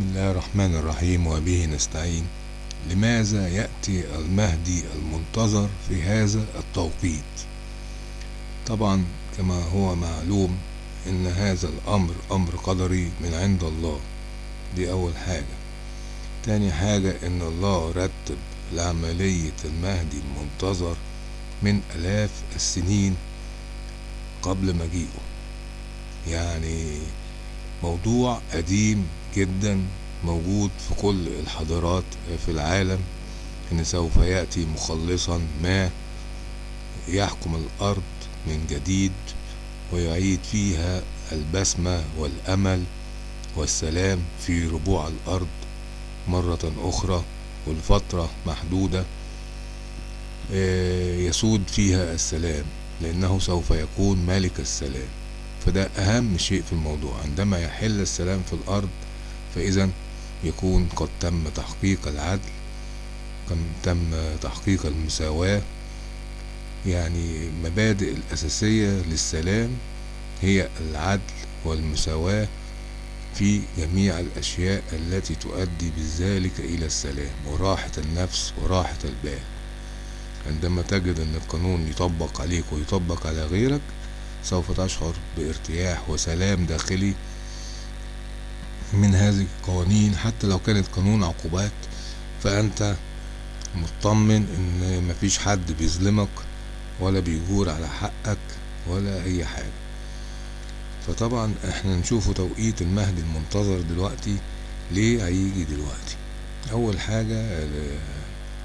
بسم الله الرحمن الرحيم وبه نستعين. لماذا يأتي المهدي المنتظر في هذا التوقيت؟ طبعا كما هو معلوم إن هذا الأمر أمر قدري من عند الله. دي أول حاجة. تاني حاجة إن الله رتب لعملية المهدي المنتظر من آلاف السنين قبل مجيئه. يعني موضوع قديم جدا موجود في كل الحضارات في العالم إن سوف يأتي مخلصا ما يحكم الأرض من جديد ويعيد فيها البسمة والأمل والسلام في ربوع الأرض مرة أخرى ولفترة محدودة يسود فيها السلام لأنه سوف يكون ملك السلام. فده أهم شيء في الموضوع عندما يحل السلام في الأرض فإذا يكون قد تم تحقيق العدل تم تحقيق المساواة يعني مبادئ الأساسية للسلام هي العدل والمساواة في جميع الأشياء التي تؤدي بذلك إلى السلام وراحة النفس وراحة البال. عندما تجد أن القانون يطبق عليك ويطبق على غيرك سوف تشعر بارتياح وسلام داخلي من هذه القوانين حتى لو كانت قانون عقوبات فأنت مطمن إن مفيش حد بيظلمك ولا بيجور على حقك ولا أي حاجة. فطبعا إحنا نشوفه توقيت المهدي المنتظر دلوقتي ليه هيجي دلوقتي؟ أول حاجة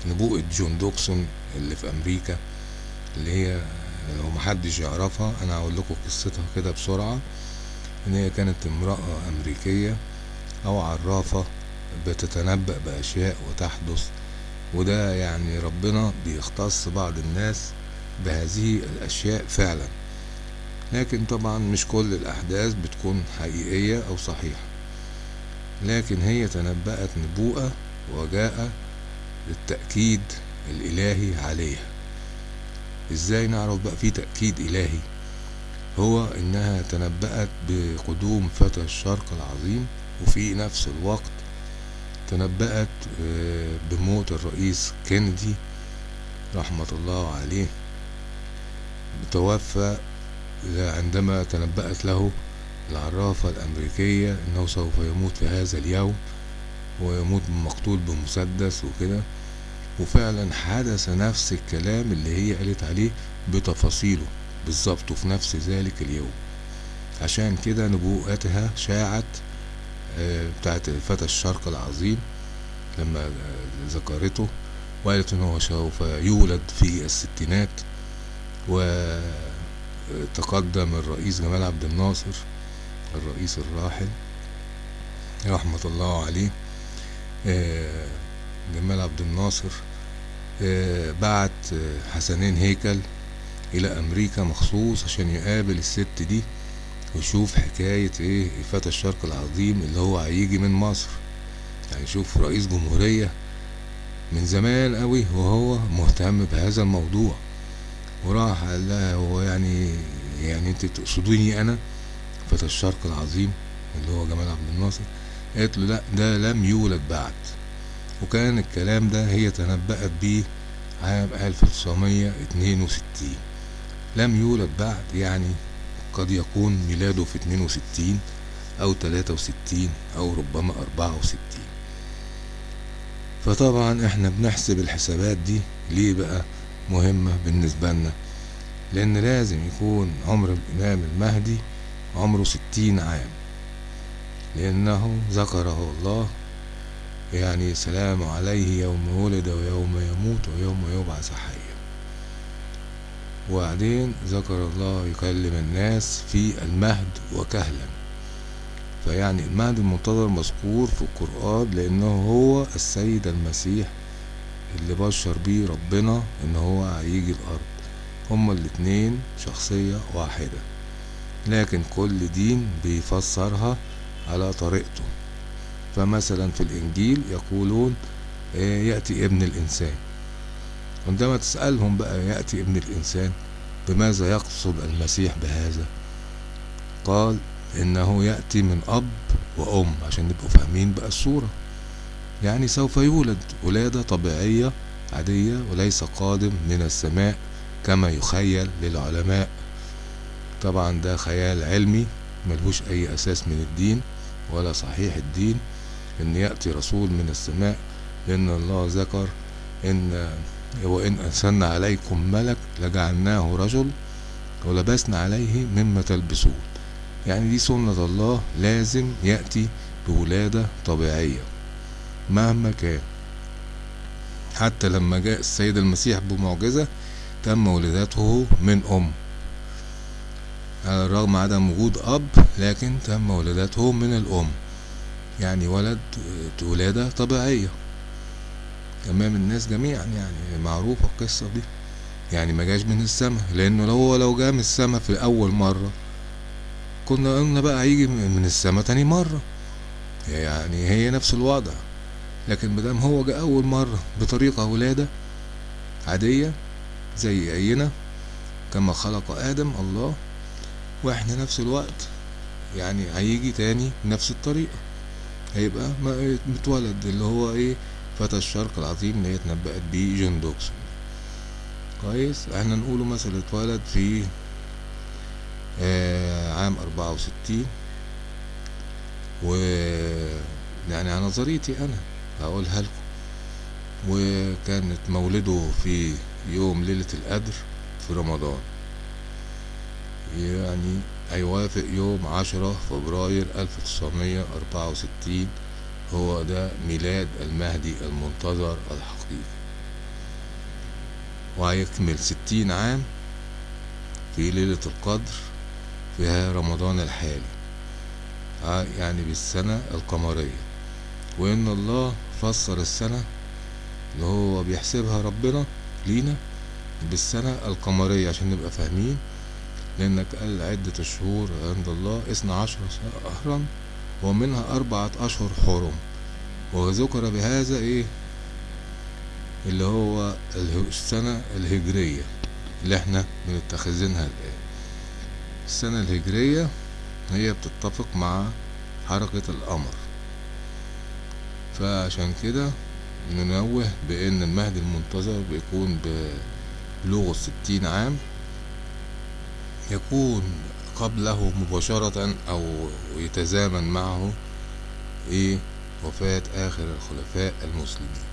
نبوءة جون دوكسون اللي في أمريكا اللي هي لو محدش يعرفها أنا هقول لكم قصتها كده بسرعة. إن هي كانت امرأة أمريكية أو عرافة بتتنبأ بأشياء وتحدث وده يعني ربنا بيختص بعض الناس بهذه الأشياء فعلا. لكن طبعا مش كل الأحداث بتكون حقيقية أو صحيحة. لكن هي تنبأت نبوءة وجاء للتأكيد الإلهي عليها. إزاي نعرف بقى في تأكيد إلهي؟ هو إنها تنبأت بقدوم فتى الشرق العظيم وفي نفس الوقت تنبأت بموت الرئيس كينيدي رحمة الله عليه. توفى عندما تنبأت له العرافة الأمريكية أنه سوف يموت في هذا اليوم ويموت مقتول بمسدس وكده. وفعلا حدث نفس الكلام اللي هي قالت عليه بتفاصيله بالظبط وفي نفس ذلك اليوم. عشان كده نبوءتها شاعت بتاعت فتى الشرق العظيم لما ذكرته وقالت إن هو سوف يولد في الستينات وتقدم الرئيس جمال عبد الناصر الرئيس الراحل رحمة الله عليه جمال عبد الناصر بعت حسنين هيكل إلى أمريكا مخصوص عشان يقابل الست دي. وشوف حكاية إيه فتى الشرق العظيم اللي هو هيجي من مصر. يعني شوف رئيس جمهورية من زمان قوي وهو مهتم بهذا الموضوع. وراح قال لها هو يعني يعني أنت تقصدوني أنا؟ فتى الشرق العظيم اللي هو جمال عبد الناصر. قالت له لا ده لم يولد بعد. وكان الكلام ده هي تنبأت بيه عام 1962 لم يولد بعد يعني قد يكون ميلاده في 62 أو 63 أو ربما 64 فطبعا إحنا بنحسب الحسابات دي ليه بقى مهمة بالنسبة لنا؟ لأن لازم يكون عمر الإمام المهدي عمره 60 عام. لأنه ذكره الله يعني سلام عليه يوم ولد ويوم يموت ويوم يبعث حيا. وبعدين ذكر الله يكلم الناس في المهد وكهلا. فيعني المهد المنتظر مذكور في القرآن لأنه هو السيد المسيح اللي بشر بيه ربنا إن هو هيجي الأرض. هما الاتنين شخصية واحدة. لكن كل دين بيفسرها على طريقته. فمثلا في الإنجيل يقولون يأتي ابن الإنسان. عندما تسألهم بقى يأتي ابن الإنسان بماذا يقصد المسيح بهذا؟ قال إنه يأتي من أب وأم. عشان نبقوا فاهمين بقى الصورة. يعني سوف يولد ولادة طبيعية عادية وليس قادم من السماء كما يخيل للعلماء. طبعا ده خيال علمي ملهوش أي أساس من الدين ولا صحيح الدين إن يأتي رسول من السماء. لأن الله ذكر إن وإن أرسلنا عليكم ملك لجعلناه رجل ولبسنا عليه مما تلبسون. يعني دي سنة الله لازم يأتي بولادة طبيعية مهما كان. حتى لما جاء السيد المسيح بمعجزة تم ولادته من أم. على الرغم عدم وجود أب لكن تم ولادته من الأم. يعني ولد ولادة طبيعية. أمام الناس جميعا يعني معروفة القصة دي. يعني ما جاش من السماء لأنه لو هو لو جه من السماء في أول مرة كنا قلنا بقى هيجي من السماء تاني مرة. يعني هي نفس الوضع. لكن مدام هو جه أول مرة بطريقة ولادة عادية زي أينا كما خلق آدم الله وإحنا نفس الوقت يعني هيجي تاني بنفس الطريقة. هيبقى متولد اللي هو إيه فتى الشرق العظيم اللي هي اتنبأت بيه جون دوكسون كويس. إحنا نقوله مثلا اتولد في آه عام أربعة وستين. و يعني على نظريتي أنا هقولها لكم. وكانت مولده في يوم ليلة القدر في رمضان. يعني هيوافق يوم عشرة فبراير ألف تسعمية أربعة وستين. هو ده ميلاد المهدي المنتظر الحقيقي. وهيكمل ستين عام في ليلة القدر في رمضان الحالي. يعني بالسنة القمرية. وإن الله فسر السنة اللي هو بيحسبها ربنا لينا بالسنة القمرية عشان نبقى فاهمين. لأنك قال عدة الشهور عند الله اثنا عشر شهرا. ومنها أربعة أشهر حرم. وذكر بهذا إيه؟ اللي هو السنة الهجرية اللي إحنا بنتخذينها الآن. السنة الهجرية هي بتتفق مع حركة القمر. فعشان كده ننوه بأن المهدي المنتظر بيكون بلوغ الستين عام. يكون قبله مباشرة أو يتزامن معه إيه وفاة آخر الخلفاء المسلمين.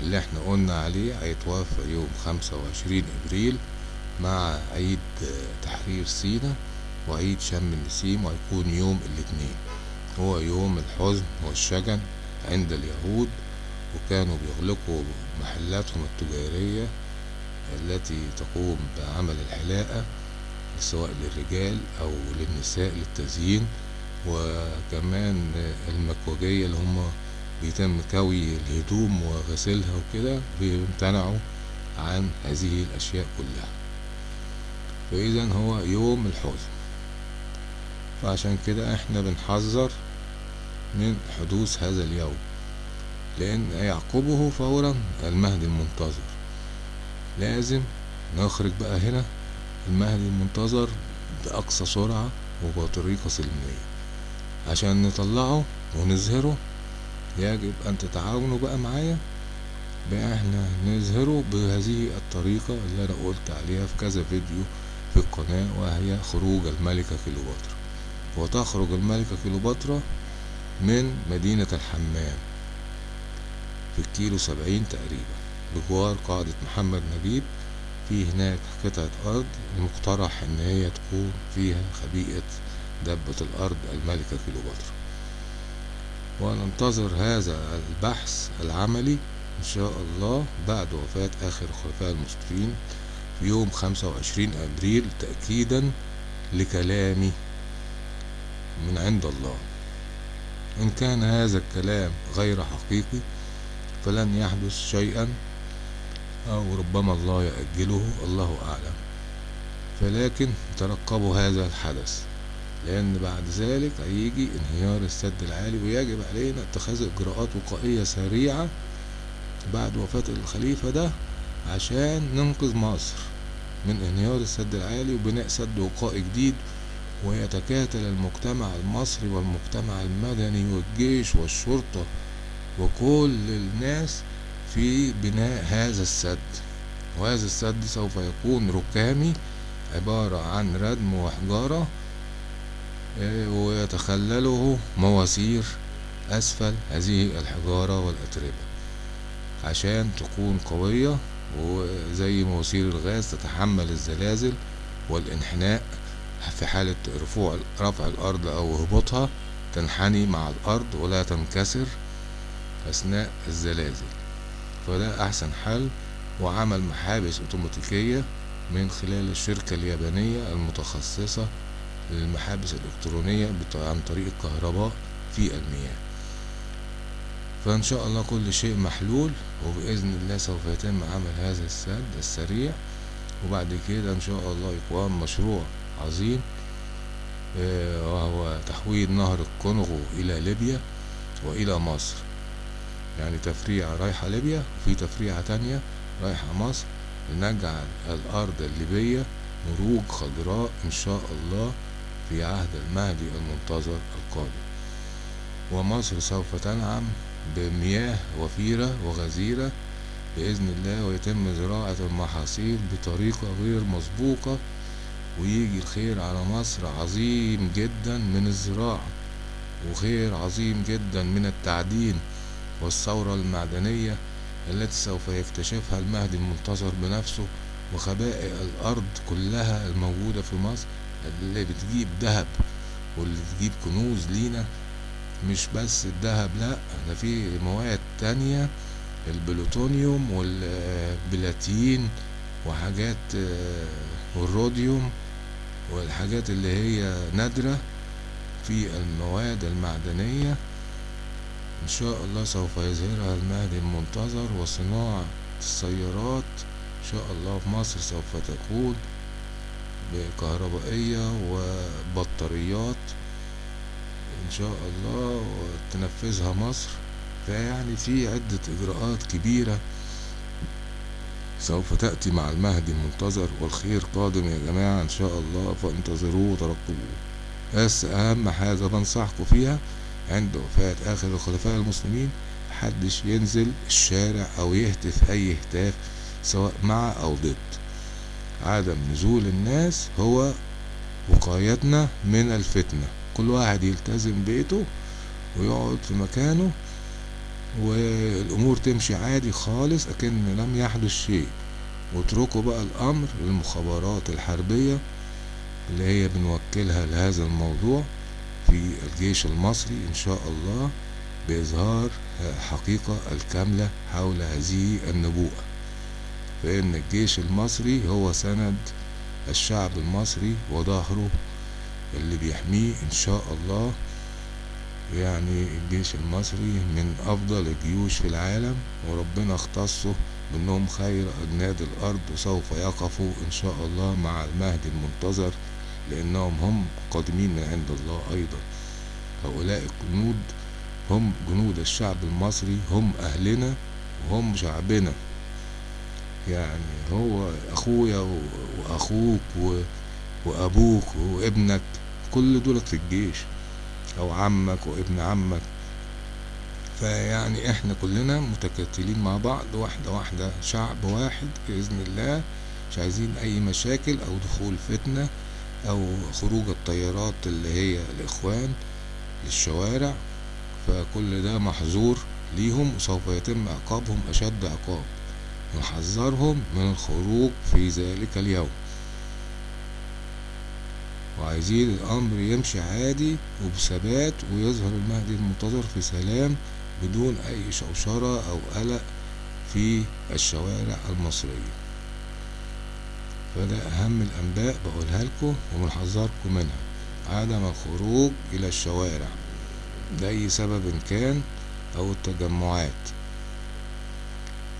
اللي إحنا قلنا عليه هيتوفى يوم خمسة وعشرين إبريل مع عيد تحرير سينا وعيد شم النسيم وهيكون يوم الاثنين. هو يوم الحزن والشجن عند اليهود وكانوا بيغلقوا محلاتهم التجارية التي تقوم بعمل الحلاقة. سواء للرجال أو للنساء للتزيين وكمان المكوجية اللي هم بيتم كوي الهدوم وغسلها وكده بيمتنعوا عن هذه الأشياء كلها. فإذا هو يوم الحزن فعشان كده إحنا بنحذر من حدوث هذا اليوم. لأن يعقبه فورا المهدي المنتظر. لازم نخرج بقى هنا المهدي المنتظر بأقصى سرعة وبطريقة سلمية. عشان نطلعه ونظهره يجب أن تتعاونوا بقى معايا بقى إحنا نظهره بهذه الطريقة اللي أنا قلت عليها في كذا فيديو في القناة وهي خروج الملكة كيلوباترا وتخرج الملكة كيلوباترا من مدينة الحمام في الكيلو سبعين تقريبا بجوار قاعدة محمد نجيب في هناك قطعة أرض المقترح إن هي تكون فيها خبيئة دبة الأرض الملكة كيلوباترا وننتظر هذا البحث العملي إن شاء الله بعد وفاة آخر الخلفاء المسلمين في يوم خمسة وعشرين أبريل تأكيدا لكلامي من عند الله. إن كان هذا الكلام غير حقيقي فلن يحدث شيئا أو ربما الله يأجله الله أعلم. فلكن ترقبوا هذا الحدث لأن بعد ذلك هيجي انهيار السد العالي ويجب علينا اتخاذ إجراءات وقائية سريعة بعد وفاة الخليفة ده عشان ننقذ مصر من انهيار السد العالي وبناء سد وقائي جديد ويتكاتل المجتمع المصري والمجتمع المدني والجيش والشرطة وكل الناس في بناء هذا السد. وهذا السد سوف يكون ركامي عبارة عن ردم وحجارة ويتخلله مواسير أسفل هذه الحجارة والأتربة. عشان تكون قوية وزي مواسير الغاز تتحمل الزلازل والإنحناء في حالة رفوع رفع الأرض أو هبوطها تنحني مع الأرض ولا تنكسر أثناء الزلازل. فده أحسن حل وعمل محابس أوتوماتيكية من خلال الشركة اليابانية المتخصصة للمحابس الإلكترونية عن طريق الكهرباء في المياه. فإن شاء الله كل شيء محلول وبإذن الله سوف يتم عمل هذا السد السريع. وبعد كده إن شاء الله يقام مشروع عظيم وهو تحويل نهر الكونغو إلى ليبيا وإلى مصر. يعني تفريعة رايحة ليبيا وفي تفريعة تانية رايحة مصر. لنجعل الأرض الليبية مروج خضراء إن شاء الله في عهد المهدي المنتظر القادم. ومصر سوف تنعم بمياه وفيرة وغزيرة بإذن الله ويتم زراعة المحاصيل بطريقة غير مسبوقة ويجي الخير على مصر عظيم جدا من الزراعة وخير عظيم جدا من التعدين والثورة المعدنية التي سوف يكتشفها المهدي المنتظر بنفسه وخبائق الأرض كلها الموجودة في مصر اللي بتجيب ذهب واللي تجيب كنوز لينا. مش بس الذهب لا ده في مواد تانية البلوتونيوم والبلاتين وحاجات والروديوم والحاجات اللي هي نادرة في المواد المعدنية. إن شاء الله سوف يظهرها المهدي المنتظر وصناعة السيارات. إن شاء الله في مصر سوف تكون بكهربائية وبطاريات. إن شاء الله وتنفذها مصر. فيعني في عدة إجراءات كبيرة سوف تأتي مع المهدي المنتظر والخير قادم يا جماعة. إن شاء الله فانتظروه وترقبوه. بس أهم حاجة بنصحكم فيها عند وفاة آخر الخلفاء المسلمين محدش ينزل الشارع أو يهتف أي هتاف سواء مع أو ضد. عدم نزول الناس هو وقايتنا من الفتنة. كل واحد يلتزم بيته ويقعد في مكانه والأمور تمشي عادي خالص أكن لم يحدث شيء. واتركوا بقى الأمر للمخابرات الحربية اللي هي بنوكلها لهذا الموضوع. في الجيش المصري إن شاء الله بإظهار الحقيقة الكاملة حول هذه النبوءة. فإن الجيش المصري هو سند الشعب المصري وظهره اللي بيحميه إن شاء الله. يعني الجيش المصري من أفضل الجيوش في العالم وربنا اختصه بأنهم خير أجناد الأرض وسوف يقفوا إن شاء الله مع المهدي المنتظر لأنهم هم قادمين عند الله أيضا. هؤلاء الجنود هم جنود الشعب المصري هم أهلنا وهم شعبنا. يعني هو أخويا وأخوك وأبوك وابنك كل دولت في الجيش أو عمك وابن عمك. فيعني إحنا كلنا متكتلين مع بعض واحدة واحدة شعب واحد بإذن الله مش عايزين أي مشاكل أو دخول فتنة. أو خروج الطيارات اللي هي الإخوان للشوارع فكل ده محظور ليهم وسوف يتم عقابهم أشد عقاب. نحذرهم من الخروج في ذلك اليوم. وعايزين الأمر يمشي عادي وبثبات ويظهر المهدي المنتظر في سلام بدون أي شوشرة أو قلق في الشوارع المصرية. فده أهم الأنباء بقولها لكم وبنحذركم منها. عدم الخروج إلى الشوارع. لأي سبب كان أو التجمعات.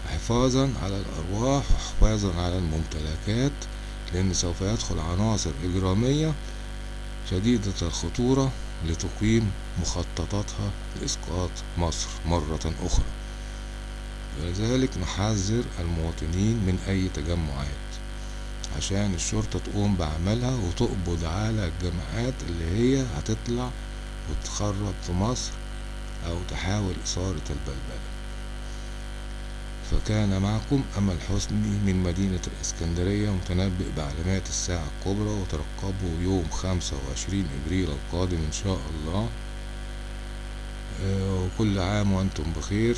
حفاظا على الأرواح وحفاظا على الممتلكات لأن سوف يدخل عناصر إجرامية شديدة الخطورة لتقيم مخططاتها لإسقاط مصر مرة أخرى. ولذلك نحذر المواطنين من أي تجمعات. عشان الشرطة تقوم بعملها وتقبض على الجماعات اللي هي هتطلع وتخرب في مصر أو تحاول إثارة البلبلة. فكان معكم أمل حسني من مدينة الإسكندرية متنبئ بعلامات الساعة الكبرى وترقبوا يوم خمسة وعشرين إبريل القادم إن شاء الله. آه، وكل عام وأنتم بخير.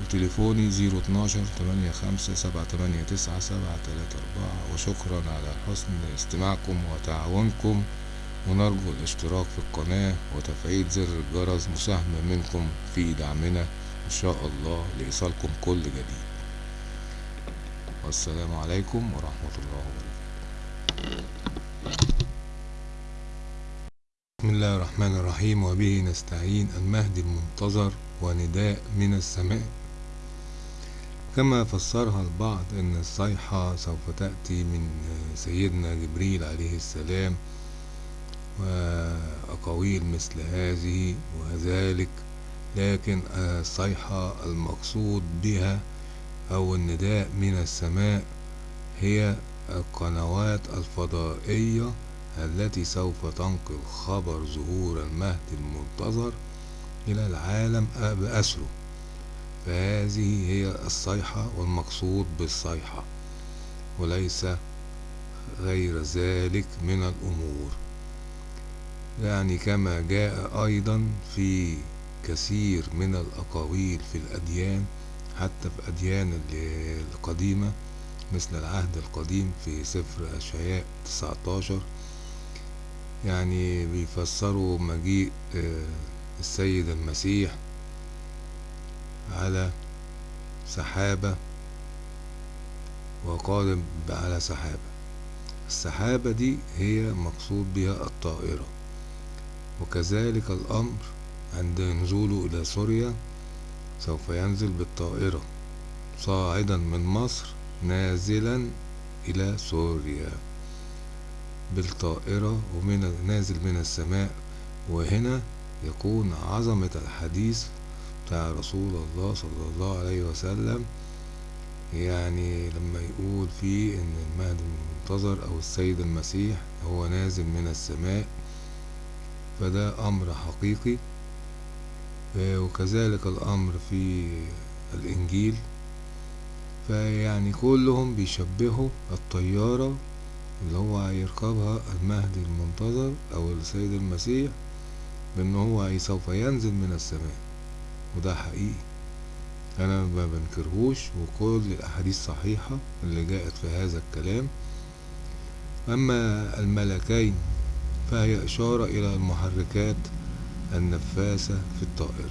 وتليفوني زيرو اتناشر تمانية خمسة سبعة تمانية تسعة سبعة تلاتة أربعة. وشكرا على حسن استماعكم وتعاونكم. ونرجو الاشتراك في القناة وتفعيل زر الجرس مساهمة منكم في دعمنا. إن شاء الله لإيصالكم كل جديد. والسلام عليكم ورحمة الله وبركاته. بسم الله الرحمن الرحيم. وبه نستعين المهدي المنتظر. ونداء من السماء. كما فسرها البعض أن الصيحة سوف تأتي من سيدنا جبريل عليه السلام وأقاويل مثل هذه وذلك لكن الصيحة المقصود بها أو النداء من السماء هي القنوات الفضائية التي سوف تنقل خبر ظهور المهدي المنتظر إلى العالم بأسره. فهذه هي الصيحة والمقصود بالصيحة وليس غير ذلك من الأمور. يعني كما جاء أيضا في كثير من الأقاويل في الأديان حتى في أديان القديمة مثل العهد القديم في سفر أشعياء 19 يعني بيفسروا مجيء السيد المسيح على سحابة وقادم على سحابة. السحابة دي هي مقصود بها الطائرة. وكذلك الأمر عند نزوله إلى سوريا سوف ينزل بالطائرة صاعدا من مصر نازلا إلى سوريا بالطائرة ومن نازل من السماء. وهنا يكون عظمة الحديث بتاع رسول الله صلى الله عليه وسلم يعني لما يقول فيه إن المهدي المنتظر أو السيد المسيح هو نازل من السماء فده أمر حقيقي. وكذلك الأمر في الإنجيل فيعني كلهم بيشبهوا الطيارة اللي هو هيركبها المهدي المنتظر أو السيد المسيح بإن هو سوف ينزل من السماء. وده حقيقي. أنا ما بنكرهوش وكل الأحاديث صحيحة اللي جاءت في هذا الكلام. أما الملكين فهي إشارة إلى المحركات النفاثة في الطائرة.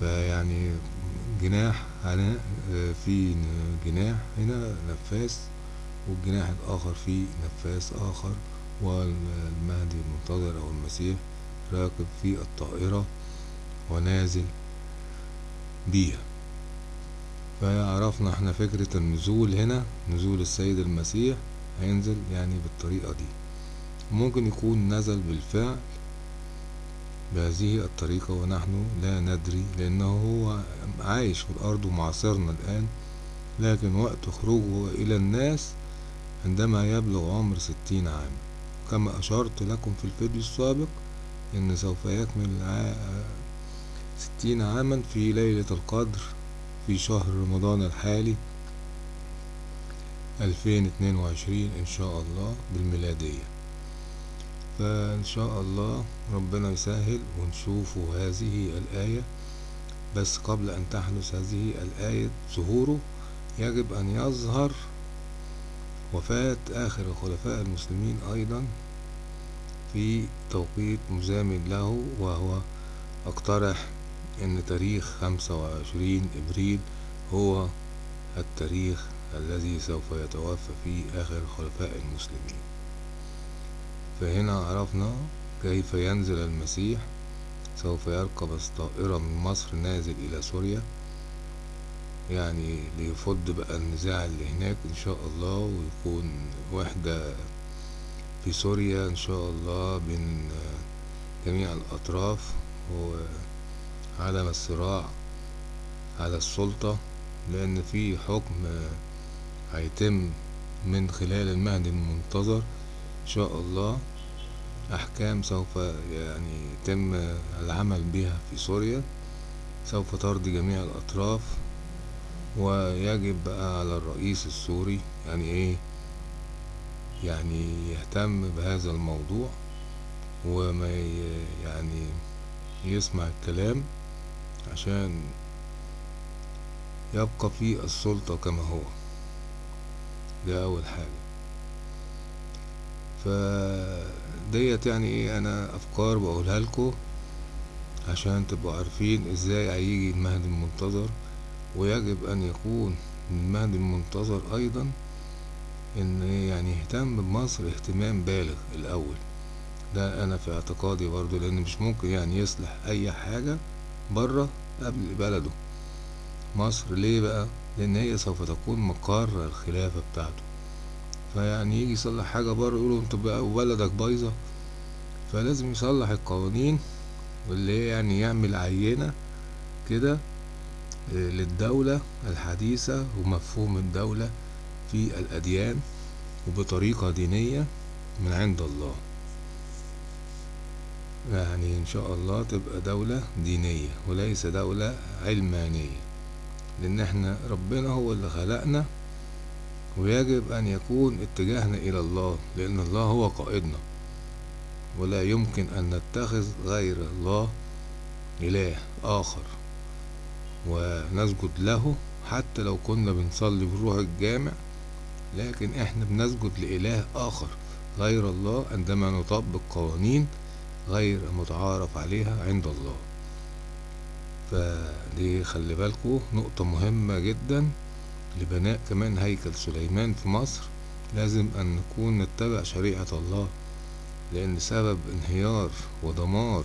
فيعني جناح هنا في جناح هنا نفاث والجناح الآخر فيه نفاث آخر. والمهدي المنتظر أو المسيح راكب في الطائرة. ونازل بيها. فعرفنا إحنا فكرة النزول هنا نزول السيد المسيح هينزل يعني بالطريقة دي. ممكن يكون نزل بالفعل بهذه الطريقة ونحن لا ندري لأنه هو عايش في الأرض ومعاصرنا الآن لكن وقت خروجه إلى الناس عندما يبلغ عمر ستين عام. كما أشرت لكم في الفيديو السابق إن سوف يكمل ستين عاما في ليلة القدر في شهر رمضان الحالي ألفين اتنين وعشرين إن شاء الله بالميلادية. فإن شاء الله ربنا يسهل ونشوفوا هذه الآية. بس قبل أن تحدث هذه الآية ظهوره يجب أن يظهر وفاة آخر الخلفاء المسلمين أيضا في توقيت مزامن له وهو اقترح إن تاريخ خمسة وعشرين إبريل هو التاريخ الذي سوف يتوفى فيه آخر خلفاء المسلمين. فهنا عرفنا كيف ينزل المسيح سوف يركب طائرة من مصر نازل إلى سوريا يعني ليفض بقى النزاع اللي هناك إن شاء الله ويكون وحدة في سوريا إن شاء الله بين جميع الأطراف وعدم الصراع على السلطة لأن في حكم هيتم من خلال المهدي المنتظر إن شاء الله. أحكام سوف يعني يتم العمل بها في سوريا. سوف ترضي جميع الأطراف. ويجب بقى على الرئيس السوري يعني إيه يعني يهتم بهذا الموضوع. وما يعني يسمع الكلام. عشان يبقى في السلطة كما هو. ده أول حاجة. فديت يعني إيه؟ أنا أفكار بقولها لكم عشان تبقوا عارفين إزاي هيجي المهدي المنتظر ويجب أن يكون المهدي المنتظر أيضا إن يعني يهتم بمصر اهتمام بالغ الأول. ده أنا في اعتقادي برضو لأن مش ممكن يعني يصلح أي حاجة برا قبل بلده. مصر ليه بقى؟ لأن هي سوف تكون مقر الخلافة بتاعته. فيعني يجي يصلح حاجة برا يقولوا انت بقى وبلدك بايظة. فلازم يصلح القوانين واللي هي يعني يعمل عينة كده للدولة الحديثة ومفهوم الدولة في الأديان وبطريقة دينية من عند الله. يعني إن شاء الله تبقى دولة دينية وليس دولة علمانية. لأن إحنا ربنا هو اللي خلقنا ويجب أن يكون اتجاهنا إلى الله لأن الله هو قائدنا. ولا يمكن أن نتخذ غير الله إله آخر. ونسجد له حتى لو كنا بنصلي بنروح الجامع لكن إحنا بنسجد لإله آخر غير الله عندما نطبق قوانين غير متعارف عليها عند الله. فدي خلي بالكو نقطة مهمة جدا لبناء كمان هيكل سليمان في مصر. لازم أن نكون نتبع شريعة الله لأن سبب انهيار ودمار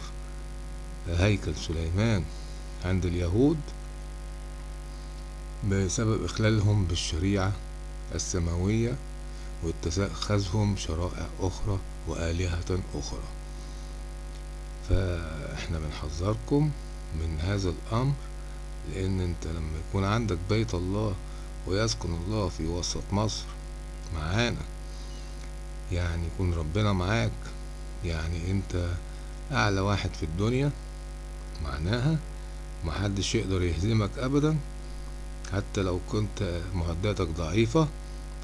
هيكل سليمان عند اليهود بسبب إخلالهم بالشريعة السماوية واتخاذهم شرائع أخرى وآلهة أخرى. فإحنا بنحذركم من هذا الأمر لأن أنت لما يكون عندك بيت الله ويسكن الله في وسط مصر معانا يعني يكون ربنا معاك يعني أنت أعلى واحد في الدنيا معناها محدش يقدر يهزمك أبدا حتى لو كنت معداتك ضعيفة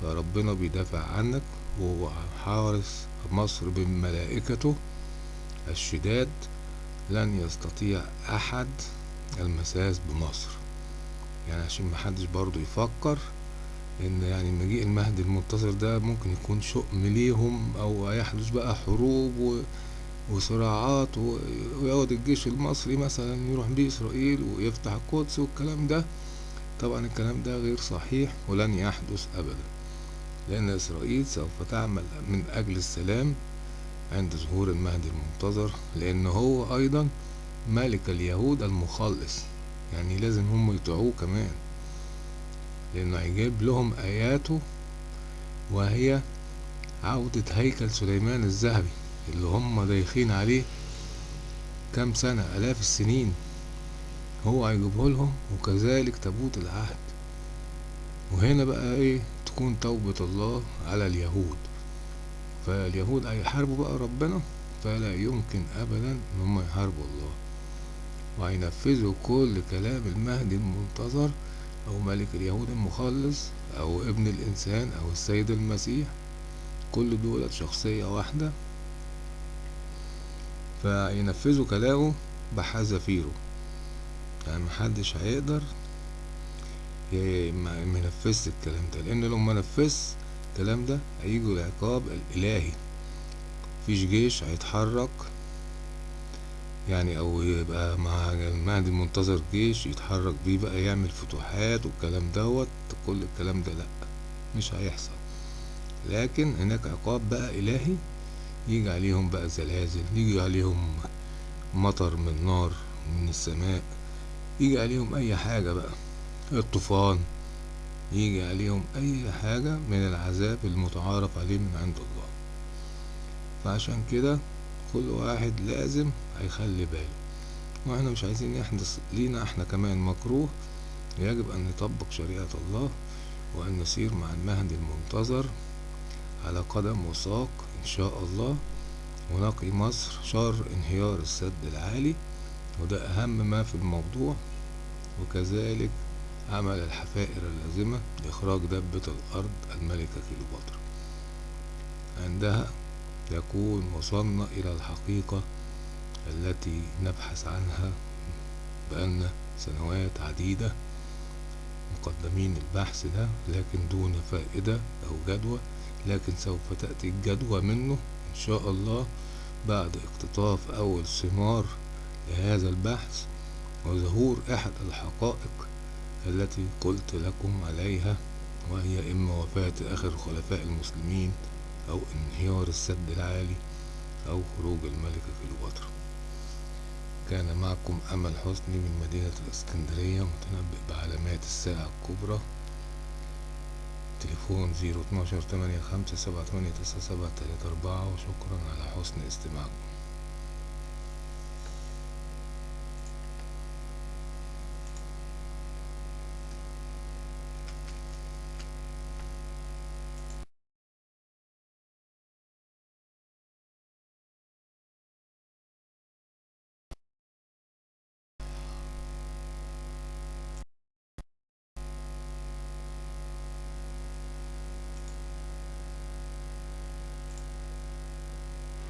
فربنا بيدافع عنك وهو حارس مصر بملائكته الشداد لن يستطيع أحد المساس بمصر يعني عشان محدش برضو يفكر إن يعني مجيء المهدي المنتظر ده ممكن يكون شؤم ليهم أو يحدث بقى حروب و... وصراعات. ويقعد الجيش المصري مثلا يروح بيه إسرائيل ويفتح القدس والكلام ده طبعا الكلام ده غير صحيح ولن يحدث ابدا لأن إسرائيل سوف تعمل من أجل السلام عند ظهور المهدي المنتظر لأن هو أيضا ملك اليهود المخلص. يعني لازم هم يطيعوه كمان. لأنه هيجيب لهم آياته وهي عودة هيكل سليمان الذهبي اللي هم دايخين عليه كام سنة آلاف السنين. هو هيجيبه لهم وكذلك تابوت العهد. وهنا بقى إيه؟ تكون توبة الله على اليهود. فاليهود هيحاربوا بقى ربنا فلا يمكن ابدا إن هم يحاربوا الله. وهينفذوا كل كلام المهدي المنتظر أو ملك اليهود المخلص أو ابن الإنسان أو السيد المسيح. كل دول شخصية واحدة. فينفذوا كلامه بحذافيره يعني محدش هيقدر منفذش الكلام ده لأن لو منفذش الكلام ده هيجوا العقاب الإلهي. مفيش جيش هيتحرك يعني أو يبقى مع المهدي المنتظر جيش يتحرك بيه بقى يعمل فتوحات والكلام دوت كل الكلام ده لأ مش هيحصل. لكن هناك عقاب بقى إلهي يجي عليهم بقى زلازل يجي عليهم مطر من نار من السماء يجي عليهم أي حاجة بقى الطوفان. يجي عليهم أي حاجة من العذاب المتعارف عليه من عند الله. فعشان كده كل واحد لازم هيخلي باله. وإحنا مش عايزين يحدث لينا إحنا كمان مكروه. يجب أن نطبق شريعة الله وأن نسير مع المهدي المنتظر على قدم وساق إن شاء الله. ونقي مصر شر انهيار السد العالي. وده أهم ما في الموضوع. وكذلك عمل الحفائر اللازمة لإخراج دبة الأرض الملكة كليوباترا. عندها يكون وصلنا إلى الحقيقة التي نبحث عنها بقالنا سنوات عديدة مقدمين البحث ده لكن دون فائدة أو جدوى لكن سوف تأتي الجدوى منه إن شاء الله بعد اقتطاف أول ثمار لهذا البحث وظهور أحد الحقائق التي قلت لكم عليها وهي إما وفاة آخر خلفاء المسلمين أو انهيار السد العالي أو خروج الملكة كليوباترا. كان معكم أمل حسني من مدينة الإسكندرية متنبئ بعلامات الساعة الكبرى. تليفون زيرو اتناشر تمانية خمسة سبعة تمانية تسعة سبعة تلاتة أربعة وشكرا على حسن استماعكم.